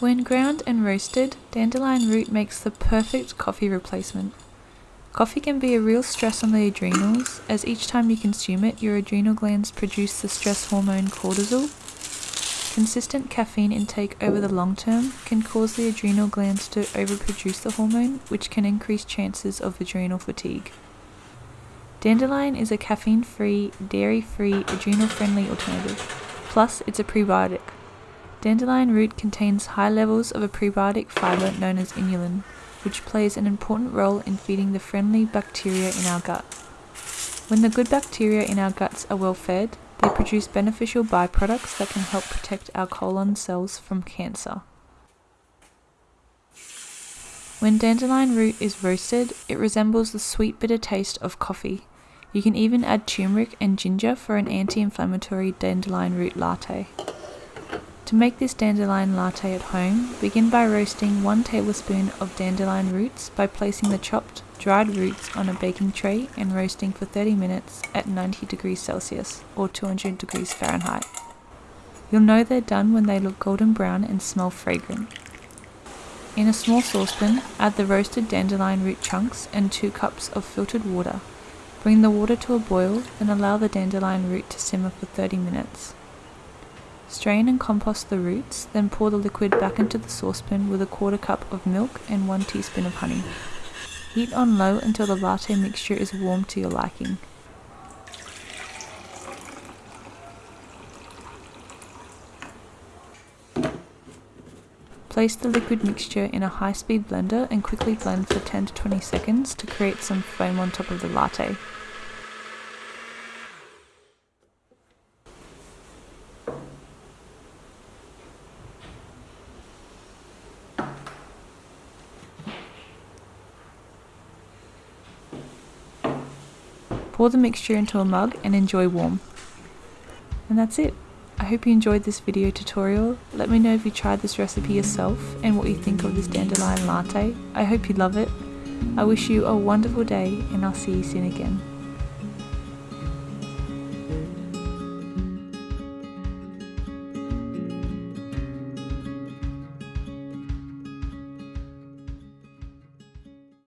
When ground and roasted, dandelion root makes the perfect coffee replacement. Coffee can be a real stress on the adrenals, as each time you consume it, your adrenal glands produce the stress hormone cortisol. Consistent caffeine intake over the long term can cause the adrenal glands to overproduce the hormone, which can increase chances of adrenal fatigue. Dandelion is a caffeine free, dairy free, adrenal friendly alternative. Plus, it's a prebiotic. Dandelion root contains high levels of a prebiotic fiber known as inulin, which plays an important role in feeding the friendly bacteria in our gut. When the good bacteria in our guts are well fed, they produce beneficial byproducts that can help protect our colon cells from cancer. When dandelion root is roasted, it resembles the sweet bitter taste of coffee. You can even add turmeric and ginger for an anti inflammatory dandelion root latte. To make this dandelion latte at home, begin by roasting 1 tablespoon of dandelion roots by placing the chopped, dried roots on a baking tray and roasting for 30 minutes at 90 degrees Celsius or 200 degrees Fahrenheit. You'll know they're done when they look golden brown and smell fragrant. In a small saucepan, add the roasted dandelion root chunks and 2 cups of filtered water. Bring the water to a boil and allow the dandelion root to simmer for 30 minutes. Strain and compost the roots, then pour the liquid back into the saucepan with a quarter cup of milk and 1 teaspoon of honey. Heat on low until the latte mixture is warm to your liking. Place the liquid mixture in a high-speed blender and quickly blend for 10 to 20 seconds to create some foam on top of the latte. Pour the mixture into a mug and enjoy warm. And that's it. I hope you enjoyed this video tutorial. Let me know if you tried this recipe yourself and what you think of this dandelion latte. I hope you love it. I wish you a wonderful day and I'll see you soon again.